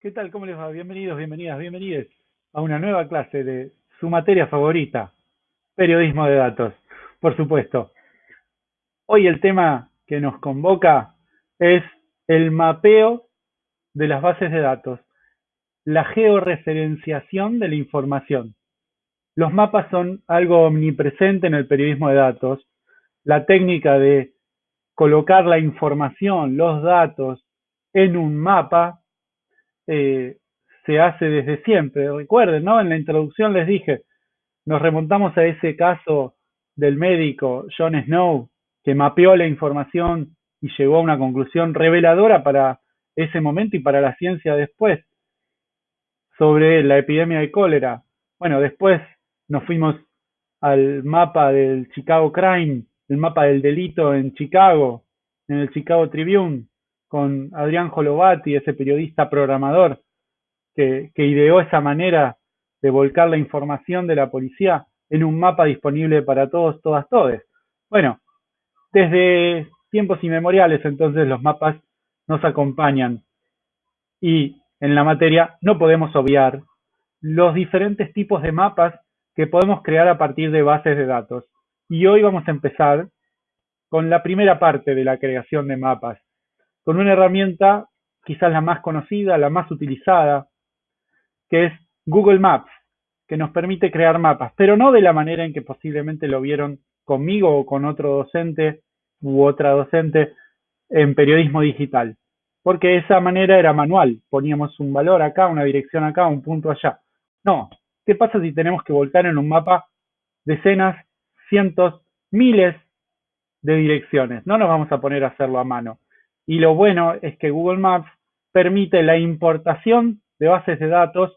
¿Qué tal? ¿Cómo les va? Bienvenidos, bienvenidas, bienvenidos a una nueva clase de su materia favorita, periodismo de datos, por supuesto. Hoy el tema que nos convoca es el mapeo de las bases de datos, la georreferenciación de la información. Los mapas son algo omnipresente en el periodismo de datos. La técnica de colocar la información, los datos, en un mapa eh, se hace desde siempre. Recuerden, ¿no? En la introducción les dije, nos remontamos a ese caso del médico John Snow, que mapeó la información y llegó a una conclusión reveladora para ese momento y para la ciencia después sobre la epidemia de cólera. Bueno, después nos fuimos al mapa del Chicago Crime, el mapa del delito en Chicago, en el Chicago Tribune, con Adrián Jolovati, ese periodista programador que, ideó esa manera de volcar la información de la policía en un mapa disponible para todos, todas, todes. Bueno, desde tiempos inmemoriales entonces los mapas nos acompañan y en la materia no podemos obviar los diferentes tipos de mapas que podemos crear a partir de bases de datos. Y hoy vamos a empezar con la primera parte de la creación de mapas, con una herramienta quizás la más conocida, la más utilizada, que es Google Maps, que nos permite crear mapas, pero no de la manera en que posiblemente lo vieron conmigo o con otro docente u otra docente en periodismo digital, porque esa manera era manual, poníamos un valor acá, una dirección acá, un punto allá. No, ¿qué pasa si tenemos que volcar en un mapa decenas, cientos, miles de direcciones? No nos vamos a poner a hacerlo a mano. Y lo bueno es que Google Maps permite la importación de bases de datos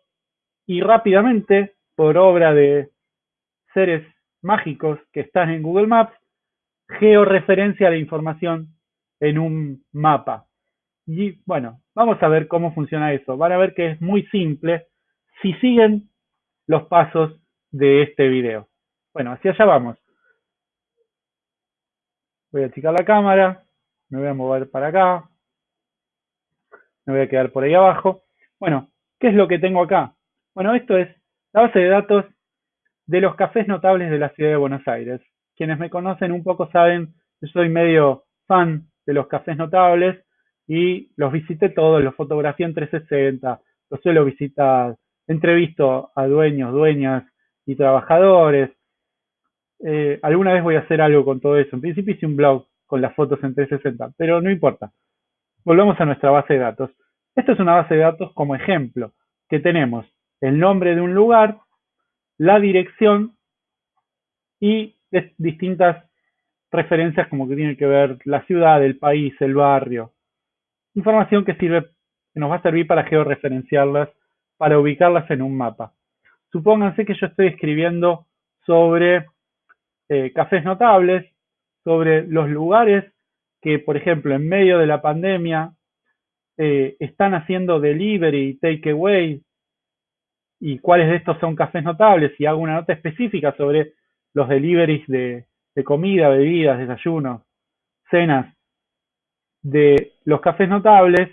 y rápidamente, por obra de seres mágicos que están en Google Maps, georreferencia la información en un mapa. Y bueno, vamos a ver cómo funciona eso. Van a ver que es muy simple si siguen los pasos de este video. Bueno, hacia allá vamos. Voy a achicar la cámara me voy a mover para acá, me voy a quedar por ahí abajo. Bueno, ¿qué es lo que tengo acá? Bueno, esto es la base de datos de los cafés notables de la ciudad de Buenos Aires. Quienes me conocen un poco saben, yo soy medio fan de los cafés notables y los visité todos, los fotografié en 360, los suelo visitar, entrevisto a dueños, dueñas y trabajadores. Eh, alguna vez voy a hacer algo con todo eso. En principio hice un blog con las fotos en 360, pero no importa. Volvamos a nuestra base de datos. Esta es una base de datos como ejemplo, que tenemos el nombre de un lugar, la dirección y distintas referencias como que tienen que ver la ciudad, el país, el barrio. Información que sirve, que nos va a servir para georreferenciarlas, para ubicarlas en un mapa. Supónganse que yo estoy escribiendo sobre eh, cafés notables sobre los lugares que, por ejemplo, en medio de la pandemia eh, están haciendo delivery, takeaway, y cuáles de estos son cafés notables, y hago una nota específica sobre los deliveries de, de comida, bebidas, desayunos, cenas de los cafés notables,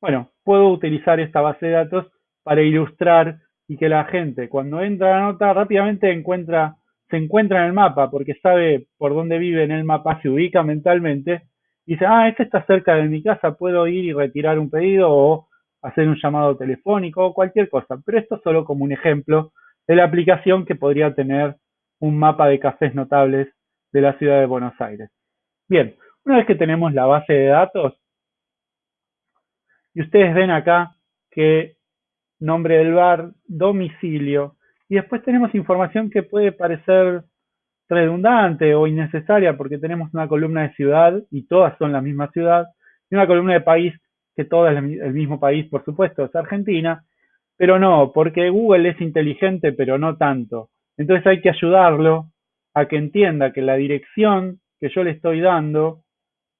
bueno, puedo utilizar esta base de datos para ilustrar y que la gente cuando entra a la nota rápidamente encuentra se encuentra en el mapa porque sabe por dónde vive en el mapa, se ubica mentalmente dice, ah, este está cerca de mi casa, puedo ir y retirar un pedido o hacer un llamado telefónico o cualquier cosa. Pero esto solo como un ejemplo de la aplicación que podría tener un mapa de cafés notables de la ciudad de Buenos Aires. Bien, una vez que tenemos la base de datos, y ustedes ven acá que nombre del bar, domicilio, y después tenemos información que puede parecer redundante o innecesaria porque tenemos una columna de ciudad y todas son la misma ciudad, y una columna de país que toda es el mismo país, por supuesto, es Argentina, pero no, porque Google es inteligente, pero no tanto. Entonces hay que ayudarlo a que entienda que la dirección que yo le estoy dando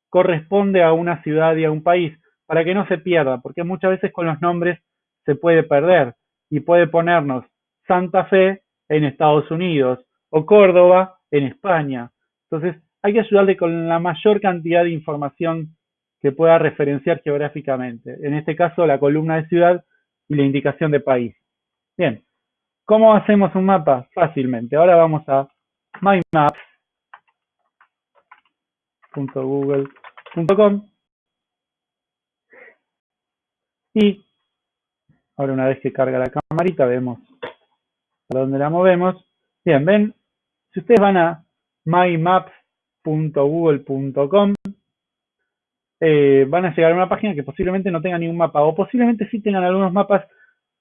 corresponde a una ciudad y a un país, para que no se pierda, porque muchas veces con los nombres se puede perder y puede ponernos Santa Fe en Estados Unidos o Córdoba en España. Entonces, hay que ayudarle con la mayor cantidad de información que pueda referenciar geográficamente. En este caso, la columna de ciudad y la indicación de país. Bien, ¿cómo hacemos un mapa? Fácilmente. Ahora vamos a mymaps.google.com y ahora una vez que carga la camarita vemos a dónde la movemos. Bien, ven, si ustedes van a mymaps.google.com eh, van a llegar a una página que posiblemente no tenga ningún mapa o posiblemente sí tengan algunos mapas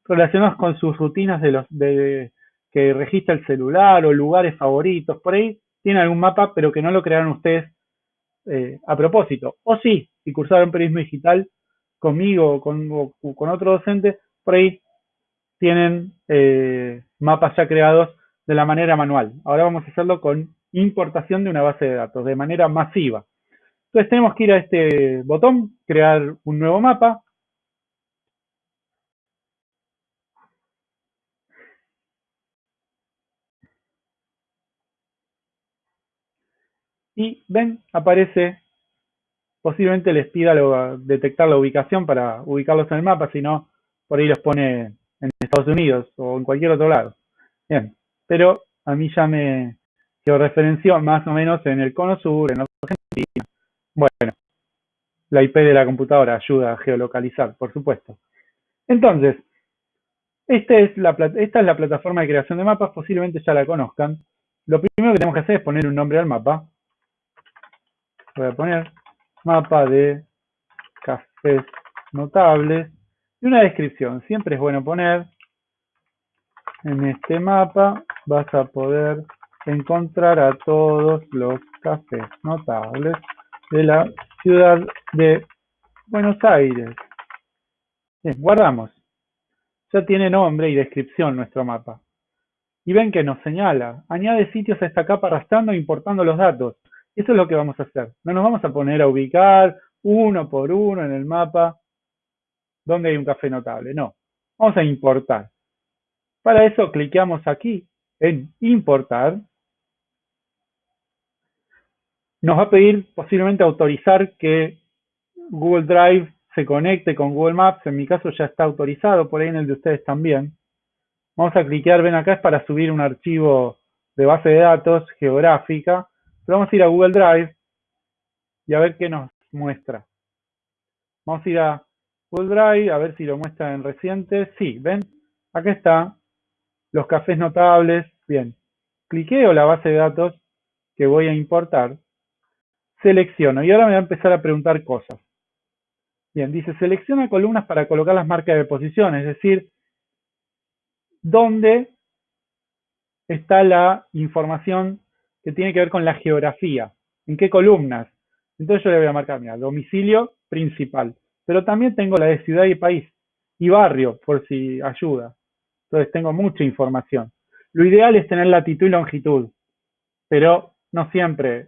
relacionados con sus rutinas de los de, que registra el celular o lugares favoritos. Por ahí tienen algún mapa, pero que no lo crearon ustedes eh, a propósito. O sí, si cursaron periodismo digital conmigo o con otro docente, por ahí tienen eh, mapas ya creados de la manera manual. Ahora vamos a hacerlo con importación de una base de datos, de manera masiva. Entonces tenemos que ir a este botón, crear un nuevo mapa. Y ven, aparece, posiblemente les pida detectar la ubicación para ubicarlos en el mapa, si no, por ahí los pone Estados Unidos o en cualquier otro lado. Bien, pero a mí ya me georreferenció más o menos en el cono sur, en Argentina, bueno, la IP de la computadora ayuda a geolocalizar, por supuesto. Entonces, esta es, la, esta es la plataforma de creación de mapas, posiblemente ya la conozcan. Lo primero que tenemos que hacer es poner un nombre al mapa. Voy a poner mapa de cafés notables y una descripción. Siempre es bueno poner en este mapa vas a poder encontrar a todos los cafés notables de la ciudad de Buenos Aires. Guardamos. Ya tiene nombre y descripción nuestro mapa. Y ven que nos señala, añade sitios a esta capa arrastrando e importando los datos. Eso es lo que vamos a hacer. No nos vamos a poner a ubicar uno por uno en el mapa donde hay un café notable. No, vamos a importar. Para eso cliqueamos aquí en importar nos va a pedir posiblemente autorizar que Google Drive se conecte con Google Maps. En mi caso ya está autorizado, por ahí en el de ustedes también. Vamos a cliquear, ven acá, es para subir un archivo de base de datos geográfica. Pero vamos a ir a Google Drive y a ver qué nos muestra. Vamos a ir a Google Drive, a ver si lo muestra en reciente. Sí, ven, acá está, los cafés notables. Bien, cliqueo la base de datos que voy a importar Selecciono. Y ahora me va a empezar a preguntar cosas. Bien, dice, selecciona columnas para colocar las marcas de posición, es decir, dónde está la información que tiene que ver con la geografía, en qué columnas. Entonces yo le voy a marcar, mira, domicilio principal, pero también tengo la de ciudad y país y barrio, por si ayuda. Entonces tengo mucha información. Lo ideal es tener latitud y longitud, pero no siempre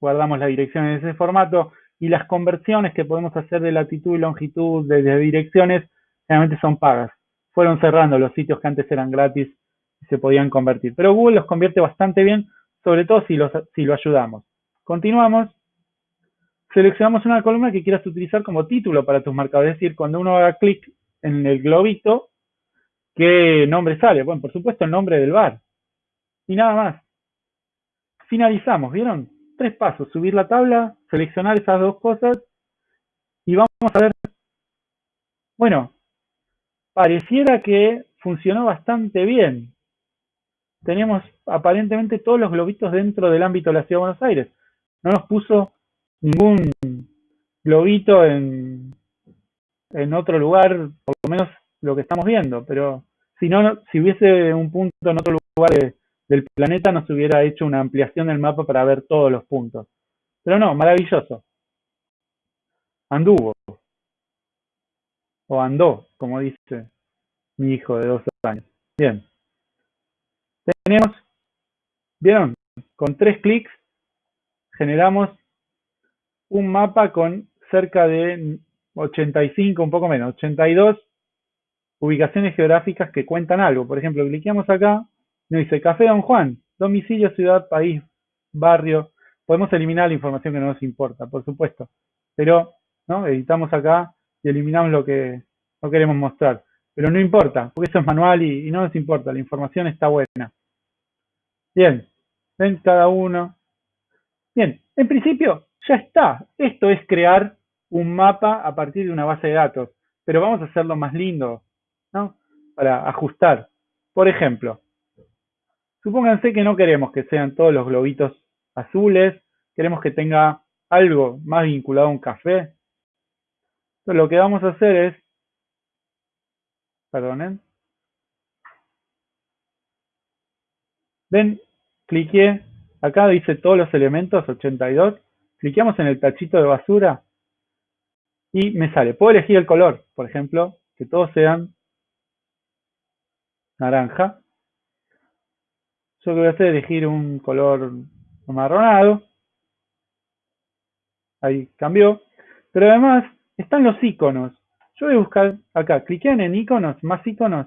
guardamos la dirección en ese formato y las conversiones que podemos hacer de latitud y longitud de, direcciones realmente son pagas. Fueron cerrando los sitios que antes eran gratis y se podían convertir. Pero Google los convierte bastante bien, sobre todo si, si lo ayudamos. Continuamos. Seleccionamos una columna que quieras utilizar como título para tus marcadores. Es decir, cuando uno haga clic en el globito, ¿qué nombre sale? Bueno, por supuesto el nombre del bar. Y nada más. Finalizamos, ¿vieron? tres pasos, subir la tabla, seleccionar esas dos cosas y vamos a ver, bueno, pareciera que funcionó bastante bien. Tenemos aparentemente todos los globitos dentro del ámbito de la Ciudad de Buenos Aires. No nos puso ningún globito en, en otro lugar, por lo menos lo que estamos viendo, pero si no, si hubiese un punto en otro lugar de, del planeta nos hubiera hecho una ampliación del mapa para ver todos los puntos. Pero no, maravilloso. Anduvo. O andó, como dice mi hijo de dos años. Bien. Tenemos, ¿vieron? Con tres clics generamos un mapa con cerca de 85, un poco menos, 82 ubicaciones geográficas que cuentan algo. Por ejemplo, cliqueamos acá nos dice Café Don Juan, domicilio, ciudad, país, barrio. Podemos eliminar la información que no nos importa, por supuesto. Pero ¿no? Editamos acá y eliminamos lo que no queremos mostrar. Pero no importa, porque eso es manual y, no nos importa, la información está buena. Bien, ven cada uno. Bien, en principio ya está. Esto es crear un mapa a partir de una base de datos, pero vamos a hacerlo más lindo. Para ajustar. Por ejemplo, supónganse que no queremos que sean todos los globitos azules, queremos que tenga algo más vinculado a un café. Entonces lo que vamos a hacer es, perdonen, ven, cliqué, acá dice todos los elementos, 82, cliqueamos en el tachito de basura y me sale, puedo elegir el color, por ejemplo, que todos sean naranja. Yo lo que voy a hacer elegir un color amarronado. Ahí cambió. Pero además están los iconos. Yo voy a buscar acá, cliquen en iconos, más iconos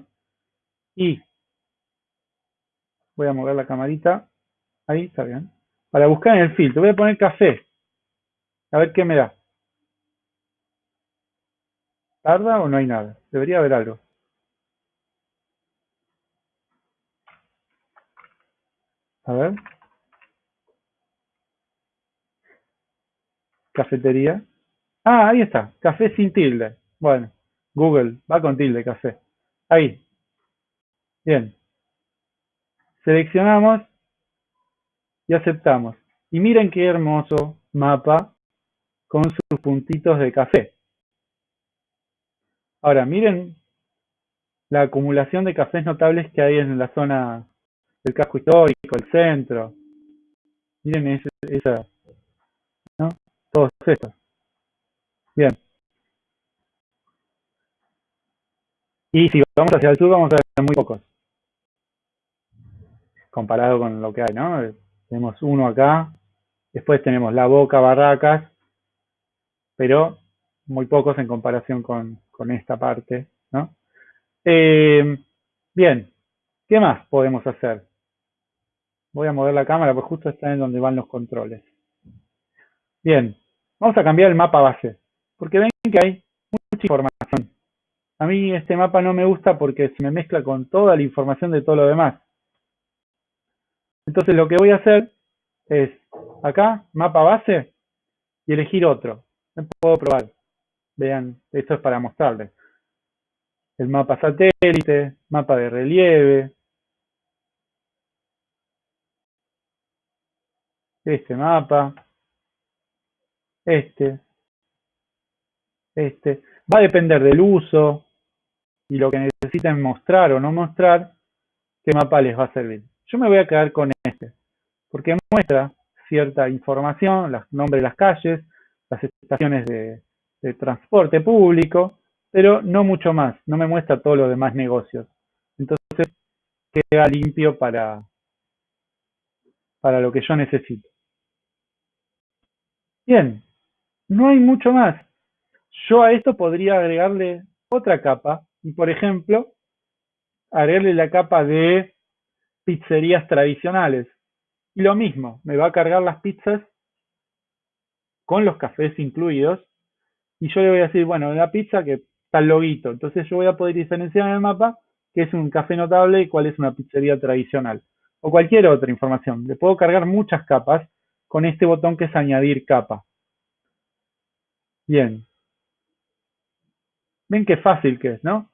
y voy a mover la camarita. Ahí está bien. Para buscar en el filtro, voy a poner café. A ver qué me da. ¿Tarda o no hay nada? Debería haber algo. A ver. Cafetería. Ah, ahí está. Café sin tilde. Bueno, Google, va con tilde, café. Ahí. Bien. Seleccionamos y aceptamos. Y miren qué hermoso mapa con sus puntitos de café. Ahora, miren la acumulación de cafés notables que hay en la zona del casco histórico, el centro. Miren esa, ¿no? Todos estos. Bien. Y si vamos hacia el sur vamos a ver muy pocos. Comparado con lo que hay, ¿no? Tenemos uno acá. Después tenemos La Boca, Barracas. Pero muy pocos en comparación con, con esta parte, ¿no? Eh, bien, ¿qué más podemos hacer? Voy a mover la cámara, porque justo está en donde van los controles. Bien, vamos a cambiar el mapa base, porque ven que hay mucha información. A mí este mapa no me gusta porque se me mezcla con toda la información de todo lo demás. Entonces lo que voy a hacer es acá, mapa base, y elegir otro. Puedo probar. Vean, esto es para mostrarles. El mapa satélite, mapa de relieve. Este mapa. Este. Este. Va a depender del uso y lo que necesiten mostrar o no mostrar, qué mapa les va a servir. Yo me voy a quedar con este, porque muestra cierta información, los nombres de las calles, las estaciones de, transporte público, pero no mucho más, no me muestra todos los demás negocios. Entonces queda limpio para, para lo que yo necesito. Bien, no hay mucho más. Yo a esto podría agregarle otra capa y, por ejemplo, agregarle la capa de pizzerías tradicionales. Y lo mismo, me va a cargar las pizzas con los cafés incluidos y yo le voy a decir, bueno, la pizza que está el loguito. Entonces yo voy a poder diferenciar en el mapa qué es un café notable y cuál es una pizzería tradicional. O cualquier otra información. Le puedo cargar muchas capas con este botón que es añadir capa. Bien. Ven qué fácil que es, ¿no?